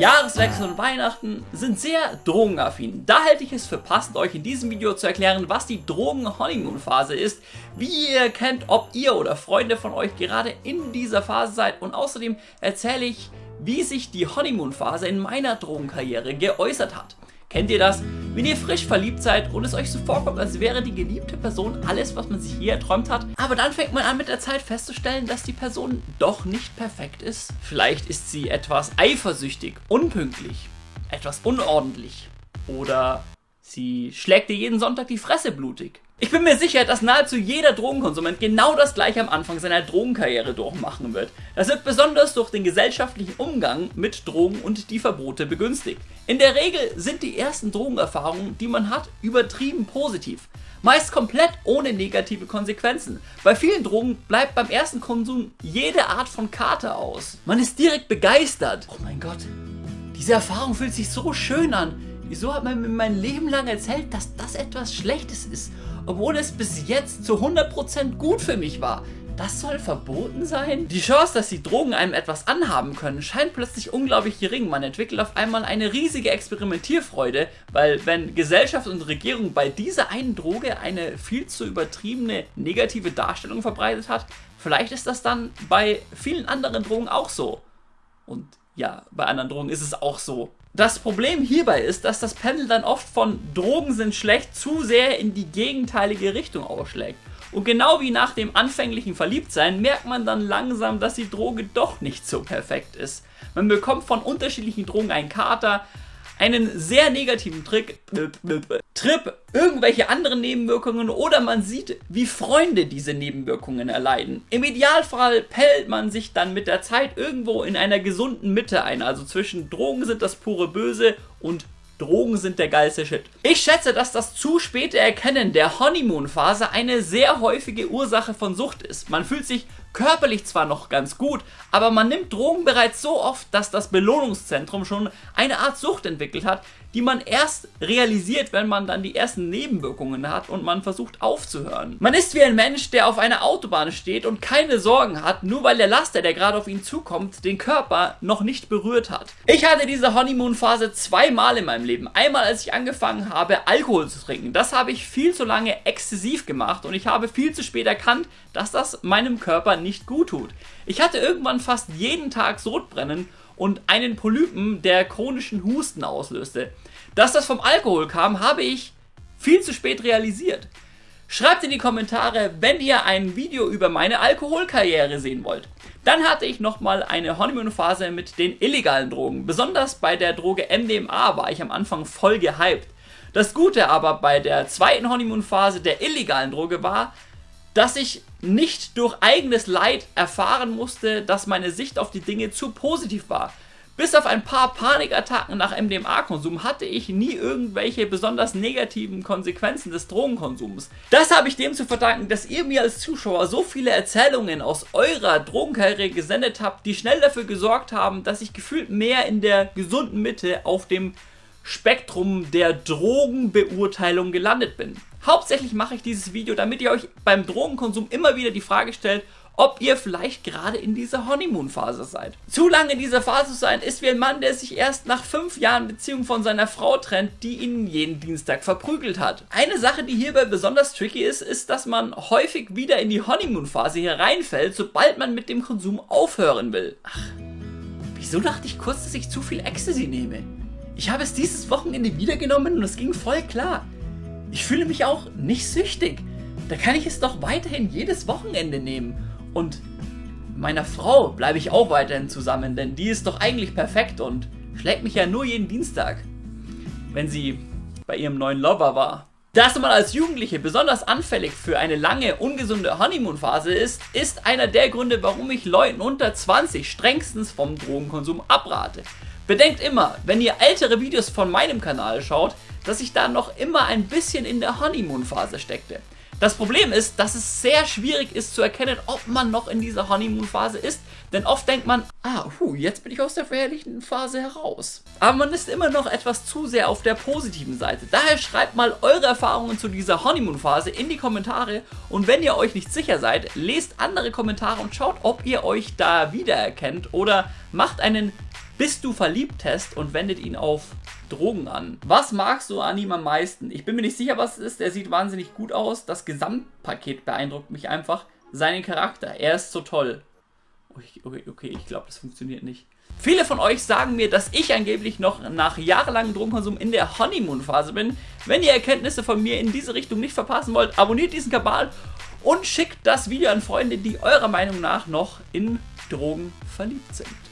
Jahreswechsel und Weihnachten sind sehr drogenaffin. Da halte ich es für passend, euch in diesem Video zu erklären, was die Drogen-Honeymoon-Phase ist, wie ihr erkennt, ob ihr oder Freunde von euch gerade in dieser Phase seid und außerdem erzähle ich, wie sich die Honeymoon-Phase in meiner Drogenkarriere geäußert hat. Kennt ihr das? Wenn ihr frisch verliebt seid und es euch so vorkommt, als wäre die geliebte Person alles, was man sich je erträumt hat, aber dann fängt man an mit der Zeit festzustellen, dass die Person doch nicht perfekt ist. Vielleicht ist sie etwas eifersüchtig, unpünktlich, etwas unordentlich oder sie schlägt dir jeden Sonntag die Fresse blutig. Ich bin mir sicher, dass nahezu jeder Drogenkonsument genau das gleiche am Anfang seiner Drogenkarriere durchmachen wird. Das wird besonders durch den gesellschaftlichen Umgang mit Drogen und die Verbote begünstigt. In der Regel sind die ersten Drogenerfahrungen, die man hat, übertrieben positiv. Meist komplett ohne negative Konsequenzen. Bei vielen Drogen bleibt beim ersten Konsum jede Art von Kater aus. Man ist direkt begeistert. Oh mein Gott, diese Erfahrung fühlt sich so schön an. Wieso hat man mir mein Leben lang erzählt, dass das etwas Schlechtes ist? Obwohl es bis jetzt zu 100% gut für mich war. Das soll verboten sein? Die Chance, dass die Drogen einem etwas anhaben können, scheint plötzlich unglaublich gering. Man entwickelt auf einmal eine riesige Experimentierfreude, weil wenn Gesellschaft und Regierung bei dieser einen Droge eine viel zu übertriebene negative Darstellung verbreitet hat, vielleicht ist das dann bei vielen anderen Drogen auch so. Und ja, bei anderen Drogen ist es auch so. Das Problem hierbei ist, dass das Pendel dann oft von Drogen sind schlecht zu sehr in die gegenteilige Richtung ausschlägt. Und genau wie nach dem anfänglichen Verliebtsein merkt man dann langsam, dass die Droge doch nicht so perfekt ist. Man bekommt von unterschiedlichen Drogen einen Kater, einen sehr negativen Trick, Trip, irgendwelche anderen Nebenwirkungen oder man sieht, wie Freunde diese Nebenwirkungen erleiden. Im Idealfall pellt man sich dann mit der Zeit irgendwo in einer gesunden Mitte ein, also zwischen Drogen sind das pure Böse und Drogen sind der geilste Shit. Ich schätze, dass das zu späte Erkennen der Honeymoon-Phase eine sehr häufige Ursache von Sucht ist. Man fühlt sich körperlich zwar noch ganz gut, aber man nimmt Drogen bereits so oft, dass das Belohnungszentrum schon eine Art Sucht entwickelt hat, die man erst realisiert, wenn man dann die ersten Nebenwirkungen hat und man versucht aufzuhören. Man ist wie ein Mensch, der auf einer Autobahn steht und keine Sorgen hat, nur weil der Laster, der gerade auf ihn zukommt, den Körper noch nicht berührt hat. Ich hatte diese Honeymoon-Phase zweimal in meinem Leben. Einmal, als ich angefangen habe, Alkohol zu trinken. Das habe ich viel zu lange exzessiv gemacht und ich habe viel zu spät erkannt, dass das meinem Körper nicht gut tut. Ich hatte irgendwann fast jeden Tag Sodbrennen und einen Polypen, der chronischen Husten auslöste. Dass das vom Alkohol kam, habe ich viel zu spät realisiert. Schreibt in die Kommentare, wenn ihr ein Video über meine Alkoholkarriere sehen wollt. Dann hatte ich nochmal eine Honeymoon-Phase mit den illegalen Drogen. Besonders bei der Droge MDMA war ich am Anfang voll gehypt. Das Gute aber bei der zweiten Honeymoon-Phase der illegalen Droge war, dass ich nicht durch eigenes Leid erfahren musste, dass meine Sicht auf die Dinge zu positiv war. Bis auf ein paar Panikattacken nach MDMA-Konsum hatte ich nie irgendwelche besonders negativen Konsequenzen des Drogenkonsums. Das habe ich dem zu verdanken, dass ihr mir als Zuschauer so viele Erzählungen aus eurer Drogenkarriere gesendet habt, die schnell dafür gesorgt haben, dass ich gefühlt mehr in der gesunden Mitte auf dem Spektrum der Drogenbeurteilung gelandet bin. Hauptsächlich mache ich dieses Video, damit ihr euch beim Drogenkonsum immer wieder die Frage stellt, ob ihr vielleicht gerade in dieser Honeymoon-Phase seid. Zu lange in dieser Phase zu sein, ist wie ein Mann, der sich erst nach fünf Jahren Beziehung von seiner Frau trennt, die ihn jeden Dienstag verprügelt hat. Eine Sache, die hierbei besonders tricky ist, ist, dass man häufig wieder in die Honeymoon-Phase hereinfällt, sobald man mit dem Konsum aufhören will. Ach, wieso dachte ich kurz, dass ich zu viel Ecstasy nehme? Ich habe es dieses Wochenende wieder genommen und es ging voll klar. Ich fühle mich auch nicht süchtig. Da kann ich es doch weiterhin jedes Wochenende nehmen. Und meiner Frau bleibe ich auch weiterhin zusammen, denn die ist doch eigentlich perfekt und schlägt mich ja nur jeden Dienstag, wenn sie bei ihrem neuen Lover war. Dass man als Jugendliche besonders anfällig für eine lange, ungesunde Honeymoon-Phase ist, ist einer der Gründe, warum ich Leuten unter 20 strengstens vom Drogenkonsum abrate. Bedenkt immer, wenn ihr ältere Videos von meinem Kanal schaut, dass ich da noch immer ein bisschen in der Honeymoon-Phase steckte. Das Problem ist, dass es sehr schwierig ist zu erkennen, ob man noch in dieser Honeymoon-Phase ist, denn oft denkt man, ah, hu, jetzt bin ich aus der verherrlichten Phase heraus. Aber man ist immer noch etwas zu sehr auf der positiven Seite. Daher schreibt mal eure Erfahrungen zu dieser Honeymoon-Phase in die Kommentare und wenn ihr euch nicht sicher seid, lest andere Kommentare und schaut, ob ihr euch da wiedererkennt oder macht einen Bist du verliebt Test und wendet ihn auf Drogen an. Was magst du an ihm am meisten? Ich bin mir nicht sicher, was es ist. Er sieht wahnsinnig gut aus. Das Gesamtpaket beeindruckt mich einfach. Seinen Charakter. Er ist so toll. Okay, okay, okay ich glaube, das funktioniert nicht. Viele von euch sagen mir, dass ich angeblich noch nach jahrelangem Drogenkonsum in der Honeymoon-Phase bin. Wenn ihr Erkenntnisse von mir in diese Richtung nicht verpassen wollt, abonniert diesen Kanal und schickt das Video an Freunde, die eurer Meinung nach noch in Drogen verliebt sind.